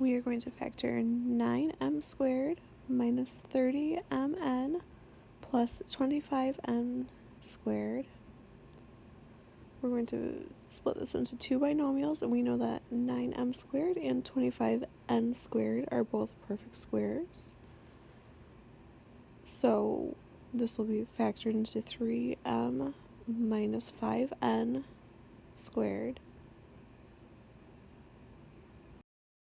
we are going to factor 9m squared minus 30mn plus 25n squared. We're going to split this into two binomials, and we know that 9m squared and 25n squared are both perfect squares. So this will be factored into 3m minus 5n squared